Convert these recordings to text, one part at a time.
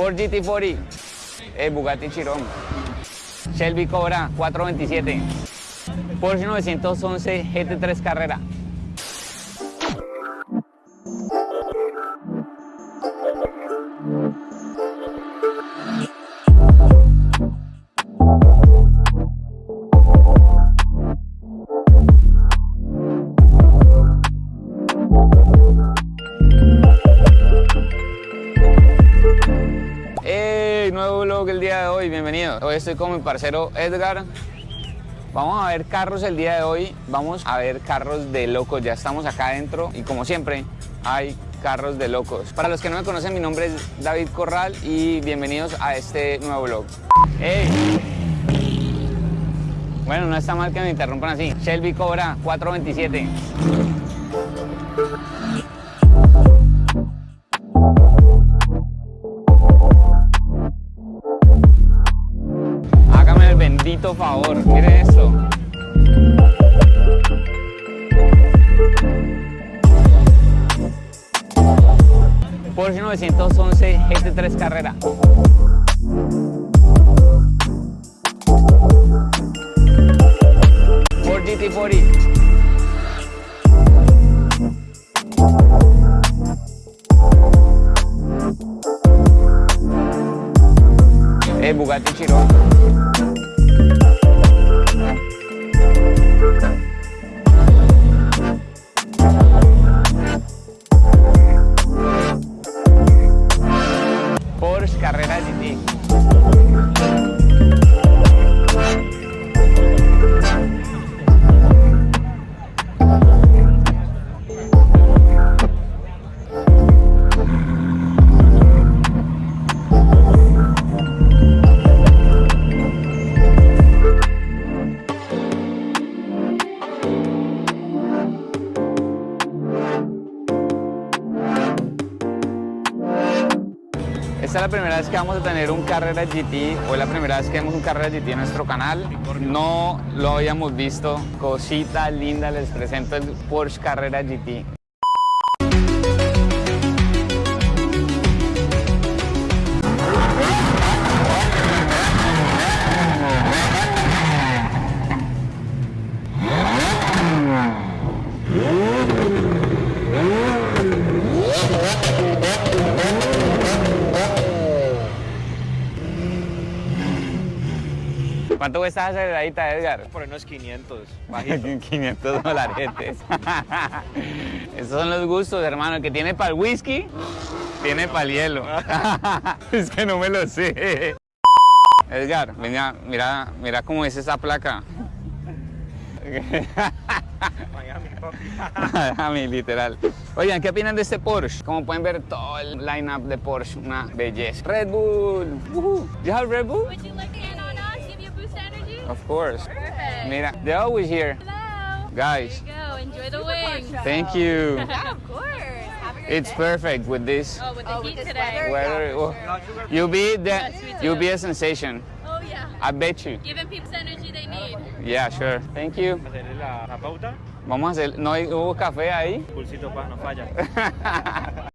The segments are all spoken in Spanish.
Ford GT40, eh, Bugatti Chiron, Shelby Cobra 427, Porsche 911 GT3 Carrera. De hoy, bienvenido. Hoy estoy con mi parcero Edgar. Vamos a ver carros el día de hoy, vamos a ver carros de locos. Ya estamos acá adentro y como siempre hay carros de locos. Para los que no me conocen, mi nombre es David Corral y bienvenidos a este nuevo vlog. ¡Hey! Bueno, no está mal que me interrumpan así. Shelby Cobra 427. El bendito favor, miren esto. Porsche 911 GT3 Carrera. Ford GT40. Eh, Bugatti. La primera vez que vamos a tener un Carrera GT, o es la primera vez que vemos un Carrera GT en nuestro canal. No lo habíamos visto. Cosita linda, les presento el Porsche Carrera GT. ¿Cuánto cuesta esa aceleradita, Edgar? Por unos 500, 500 dolaretes. Esos son los gustos, hermano. El que tiene para el whisky, tiene para el hielo. es que no me lo sé. Edgar, mira, mira, mira cómo es esa placa. Miami, literal. Oigan, ¿qué opinan de este Porsche? Como pueden ver, todo el lineup de Porsche, una belleza. Red Bull. You have Red Bull? Of course. Perfect. Mira, they're always here. Hello. Guys, There you go. Enjoy the wings. thank you. Yeah, of course. Have a great It's day. perfect with this Oh, with the Oh, heat this today. weather? weather. Yeah, sure. You'll be the, Yeah, you'll be a sensation. Oh yeah. I bet you. Giving people the energy they need. Yeah, sure. Thank you. Hacerle la, la pauta, Vamos a hacer, no hay- hubo café ahí. pulsito pa, no falla.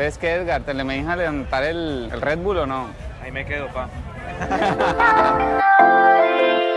Entonces, ¿qué, Edgar? ¿Te le me dejas levantar el, el Red Bull o no? Ahí me quedo, pa.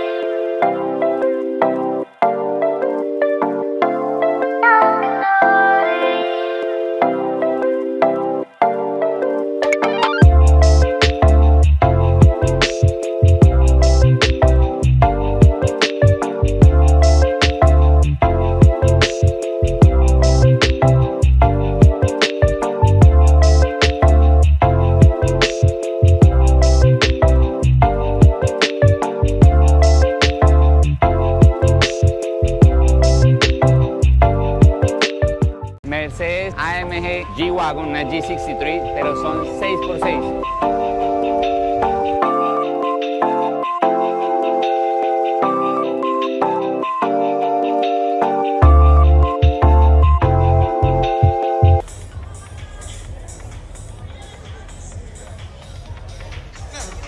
Mercedes AMG G-Wagon, una G63, pero son 6x6.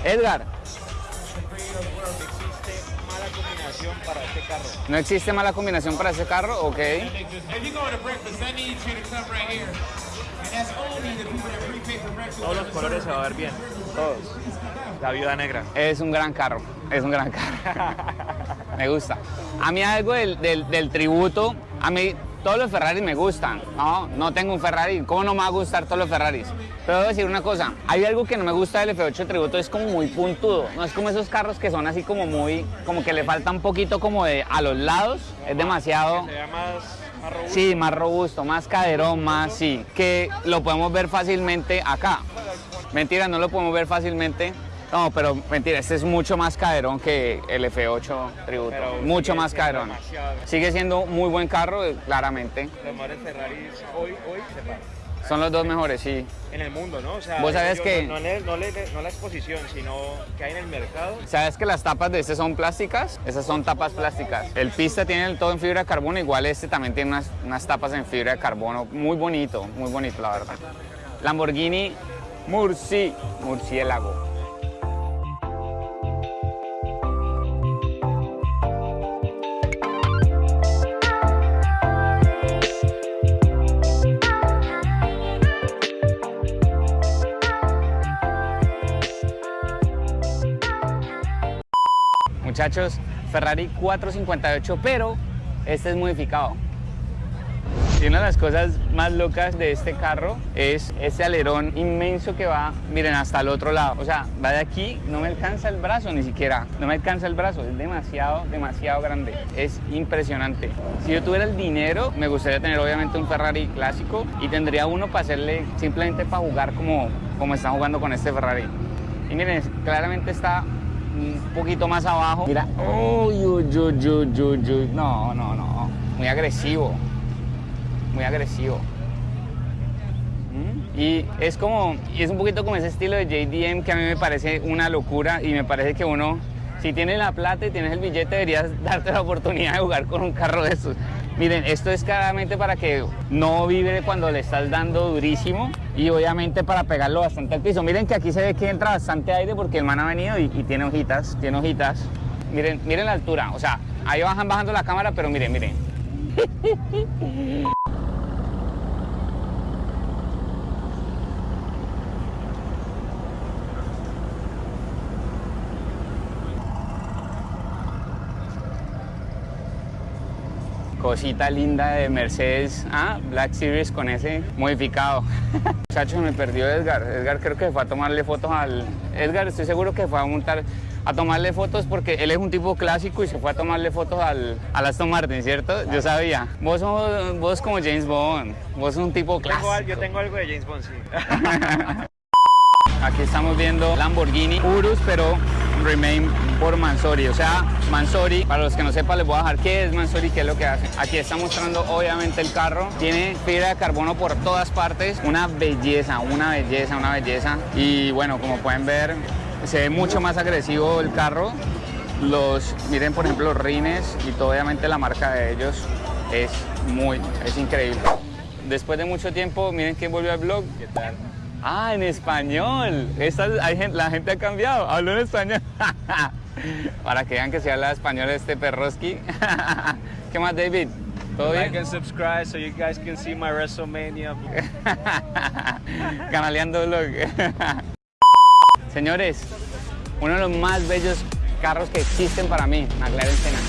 Edgar, mala combinación para este carro. ¿No existe mala combinación para ese carro? Ok. If you go to breakfast, I need you to come right here. And that's only the people that prepay for breakfast. Todos los colores se va a ver bien. Todos. La viuda negra. Es un gran carro, es un gran carro. me gusta. A mí algo del, del- del tributo, a mí todos los Ferraris me gustan. No, no tengo un Ferrari, ¿cómo no me va a gustar todos los Ferraris? Pero debo decir una cosa, hay algo que no me gusta del F8 tributo, es como muy puntudo. No es como esos carros que son así como muy, como que le falta un poquito como de a los lados, es demasiado... Se más, más robusto. Sí, más robusto, más caderón, más sí. Que lo podemos ver fácilmente acá. Mentira, no lo podemos ver fácilmente. No, pero mentira, este es mucho más caderón que el F8 Tributo. Pero mucho más caderón. demasiado. Sigue siendo muy buen carro, eh, claramente. Los mejores Ferraris hoy, hoy se pasan. Son los dos mejores, sí. En el mundo, ¿no? O sea, Vos sabés yo- que- No, no, no no la exposición, sino que hay en el mercado. ¿Sabes que las tapas de este son plásticas? Esas son tapas plásticas. El Pista tiene el todo en fibra de carbono, igual este también tiene unas, unas tapas en fibra de carbono. Muy bonito, muy bonito, la verdad. Lamborghini Murci, murciélago. Muchachos, Ferrari 458, pero este es modificado. Y una de las cosas más locas de este carro es este alerón inmenso que va, miren, hasta el otro lado. O sea, va de aquí, no me alcanza el brazo ni siquiera. No me alcanza el brazo, es demasiado, demasiado grande. Es impresionante. Si yo tuviera el dinero, me gustaría tener obviamente un Ferrari clásico y tendría uno para hacerle simplemente para jugar como, como están jugando con este Ferrari. Y miren, claramente está un poquito más abajo. Mira, uy, uy, uy, uy, uy, uy. no, no, no, muy agresivo muy agresivo. ¿Mm? Y es como, y es un poquito como ese estilo de JDM que a mí me parece una locura y me parece que uno, si tienes la plata y tienes el billete, deberías darte la oportunidad de jugar con un carro de estos. Miren, esto es claramente para que no vibre cuando le estás dando durísimo y obviamente para pegarlo bastante al piso. Miren que aquí se ve que entra bastante aire porque el man ha venido y, tiene hojitas, tiene hojitas. Miren, miren la altura, o sea, ahí bajan bajando la cámara, pero miren, miren. cosita linda de Mercedes ah, Black Series con ese modificado. Muchachos, me perdió Edgar. Edgar creo que fue a tomarle fotos al... Edgar estoy seguro que fue a montar a tomarle fotos porque él es un tipo clásico y se fue a tomarle fotos al, al Aston Martin, ¿cierto? Yo sabía. Vos sos vos como James Bond. Vos sos un tipo clásico. yo tengo algo de James Bond, sí. Aquí estamos viendo Lamborghini Urus, pero remain por Mansori. O sea, Mansori, para los que no sepan, les voy a dejar qué es Mansori, qué es lo que hace. Aquí está mostrando obviamente el carro. Tiene fibra de carbono por todas partes. Una belleza, una belleza, una belleza. Y bueno, como pueden ver, se ve mucho más agresivo el carro. Los, miren por ejemplo los rines y todo, obviamente la marca de ellos es muy, es increíble. Después de mucho tiempo, miren quién volvió al blog. ¿Qué tal? Ah, en español. Esta, hay la gente ha cambiado. Hablo en español. Para que vean que se habla español este perroski. ¿Qué más, David? ¿Todo Like bien? and subscribe so you guys can see my WrestleMania. Canaleando vlog. Señores, uno de los más bellos carros que existen para mí, McLaren Senna.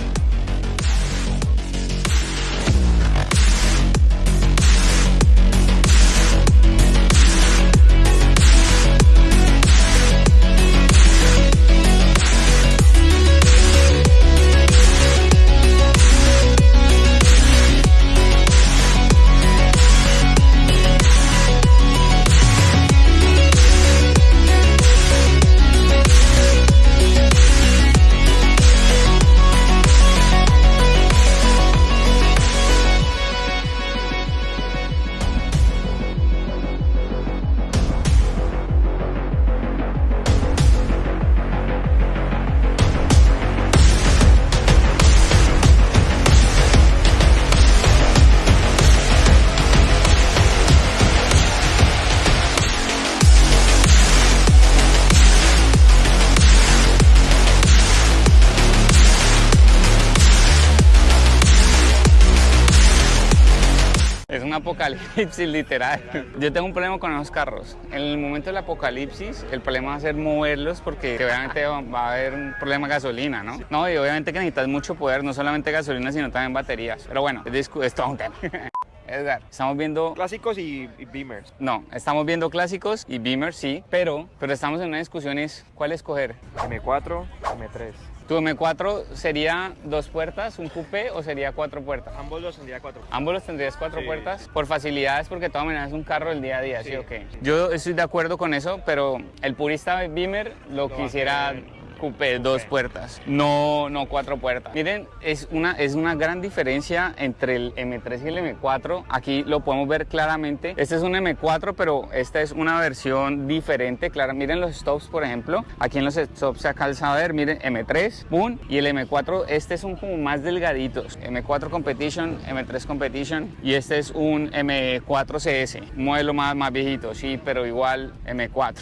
Apocalipsis, literal. Yo tengo un problema con esos carros. En el momento del apocalipsis, el problema va a ser moverlos porque obviamente va a haber un problema de gasolina, ¿no? No, y obviamente que necesitas mucho poder, no solamente gasolina, sino también baterías. Pero bueno, es, es todo un tema. Edgar, estamos viendo Clásicos y, y Beamers. no, estamos viendo clásicos y Beamer sí, pero, pero estamos en una discusión es cuál escoger. M4, M3. ¿Tu M4 sería dos puertas, un coupé o sería cuatro puertas? Ambos los tendría 4. ¿Ambos los tendrías cuatro Sí. puertas? Por facilidades, porque de todas maneras es un carro del día a día, ¿sí, Sí. o qué? Yo estoy de acuerdo con eso, pero el purista Beamer lo, quisiera coupé, dos puertas, no, no cuatro puertas. Miren, es una, es una gran diferencia entre el M3 y el M4. Aquí lo podemos ver claramente. Este es un M4, pero esta es una versión diferente. Clara, miren los stops, por ejemplo. Aquí en los stops se alcanza a ver, miren, M3, boom, y el M4, este son como más delgaditos. M4 Competition, M3 Competition, y este es un M4 CS, un modelo más, más viejito, sí, pero igual M4.